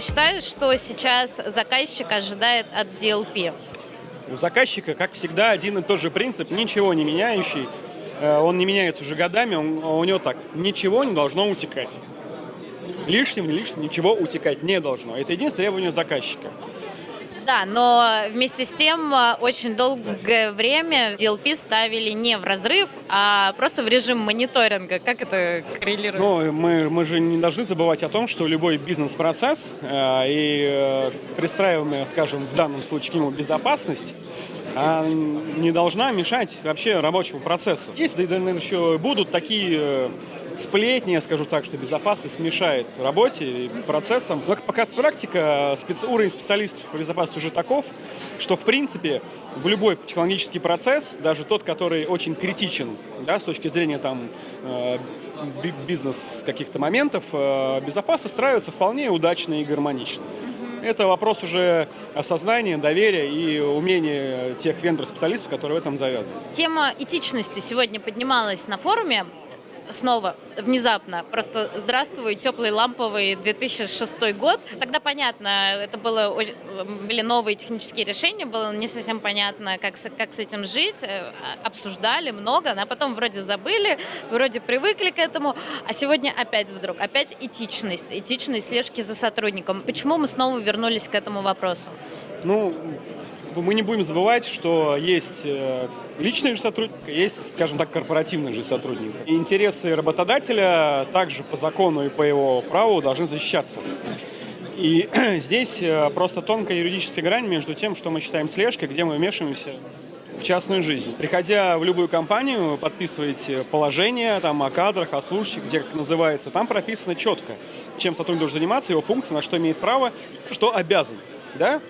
считаешь, что сейчас заказчик ожидает от DLP? У заказчика, как всегда, один и тот же принцип, ничего не меняющий. Э, он не меняется уже годами, он, у него так, ничего не должно утекать. Лишним, лишним ничего утекать не должно. Это единственное требование заказчика. Да, но вместе с тем э, очень долгое время DLP ставили не в разрыв, а просто в режим мониторинга. Как это коррелирует? Ну, мы, мы же не должны забывать о том, что любой бизнес-процесс э, и э, пристраиваемая, скажем, в данном случае к нему безопасность, а не должна мешать вообще рабочему процессу. Если, наверное, еще будут такие э, сплетни, я скажу так, что безопасность мешает работе и процессам. Но, как показывает практика, специ... уровень специалистов по безопасности уже таков, что, в принципе, в любой технологический процесс, даже тот, который очень критичен да, с точки зрения там, э, бизнес каких-то моментов, э, безопасность устраивается вполне удачно и гармонично. Это вопрос уже осознания, доверия и умения тех вендор-специалистов, которые в этом завязаны. Тема этичности сегодня поднималась на форуме снова внезапно. Просто здравствуй, теплый ламповый 2006 год. Тогда понятно, это было, были новые технические решения, было не совсем понятно, как, как с этим жить. Э, обсуждали много, а потом вроде забыли, вроде привыкли к этому. А сегодня опять вдруг, опять этичность, этичность слежки за сотрудником. Почему мы снова вернулись к этому вопросу? Ну, мы не будем забывать, что есть э, личный же сотрудник, есть, скажем так, корпоративный же сотрудник. И интересы работодателя также по закону и по его праву должны защищаться. И здесь э, просто тонкая юридическая грань между тем, что мы считаем слежкой, где мы вмешиваемся в частную жизнь. Приходя в любую компанию, подписываете положение там, о кадрах, о служащих, где как называется, там прописано четко, чем сотрудник должен заниматься, его функция, на что имеет право, что обязан. Да?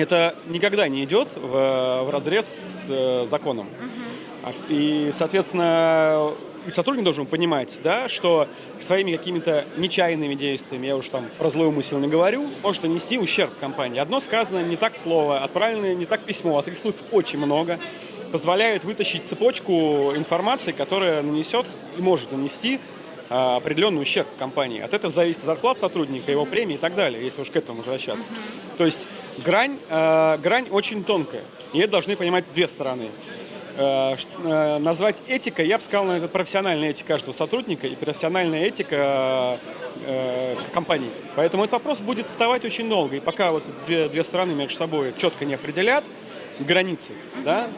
Это никогда не идет в, в разрез с э, законом. Угу. И, соответственно, и сотрудник должен понимать, да, что своими какими-то нечаянными действиями, я уже там про злой умысел не говорю, может нанести ущерб компании. Одно сказано не так слово, отправлено не так письмо, а таких слов очень много, позволяет вытащить цепочку информации, которая нанесет и может нанести а, определенный ущерб компании. От этого зависит зарплата сотрудника, его премии и так далее, если уж к этому возвращаться. То есть грань, э, грань очень тонкая, и это должны понимать две стороны. Э, назвать этикой, я бы сказал, это профессиональная этика каждого сотрудника и профессиональная этика э, компании. Поэтому этот вопрос будет вставать очень долго, и пока вот две, две стороны между собой четко не определят границы, да,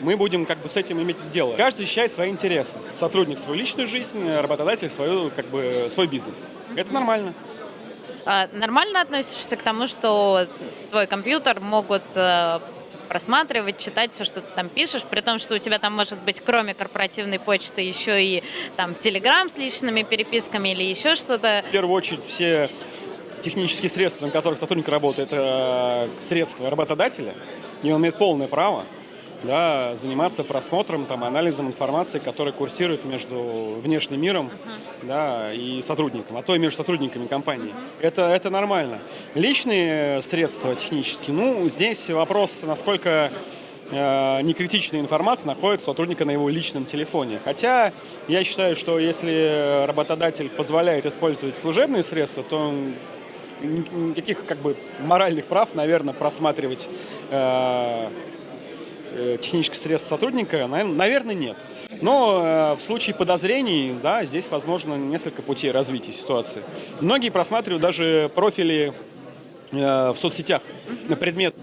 мы будем как бы с этим иметь дело. Каждый защищает свои интересы. Сотрудник свою личную жизнь, работодатель свою, как бы, свой бизнес. Это нормально. А, нормально относишься к тому, что твой компьютер могут э, просматривать, читать все, что ты там пишешь, при том, что у тебя там может быть, кроме корпоративной почты, еще и там Телеграм с личными переписками или еще что-то. В первую очередь все технические средства, на которых сотрудник работает, это средства работодателя, и он имеет полное право да, заниматься просмотром, там, анализом информации, которая курсирует между внешним миром uh-huh. да, и сотрудником, а то и между сотрудниками компании. Uh-huh. Это, это нормально. Личные средства технические, ну, здесь вопрос, насколько э, некритичная информация находится у сотрудника на его личном телефоне. Хотя я считаю, что если работодатель позволяет использовать служебные средства, то никаких как бы моральных прав, наверное, просматривать э, технических средств сотрудника, наверное, нет. Но э, в случае подозрений, да, здесь возможно несколько путей развития ситуации. Многие просматривают даже профили э, в соцсетях на предмет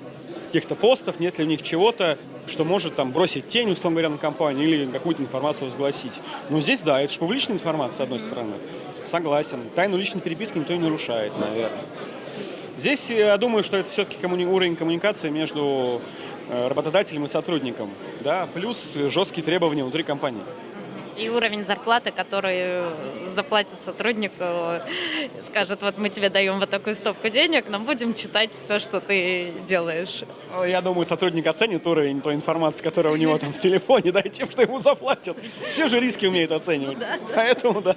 каких-то постов, нет ли у них чего-то, что может там бросить тень, условно говоря, на компанию или какую-то информацию разгласить. Но здесь, да, это же публичная информация, с одной стороны. Согласен. Тайну личной переписки никто не нарушает, наверное. Здесь, я думаю, что это все-таки коммуни... уровень коммуникации между Э, работодателем и сотрудником, да, плюс жесткие требования внутри компании. И уровень зарплаты, который заплатит сотруднику, скажет, вот мы тебе даем вот такую стопку денег, но будем читать все, что ты делаешь. Ну, я думаю, сотрудник оценит уровень той информации, которая у него там в телефоне, да, и тем, что ему заплатят. Все же риски умеют оценивать. Поэтому, да.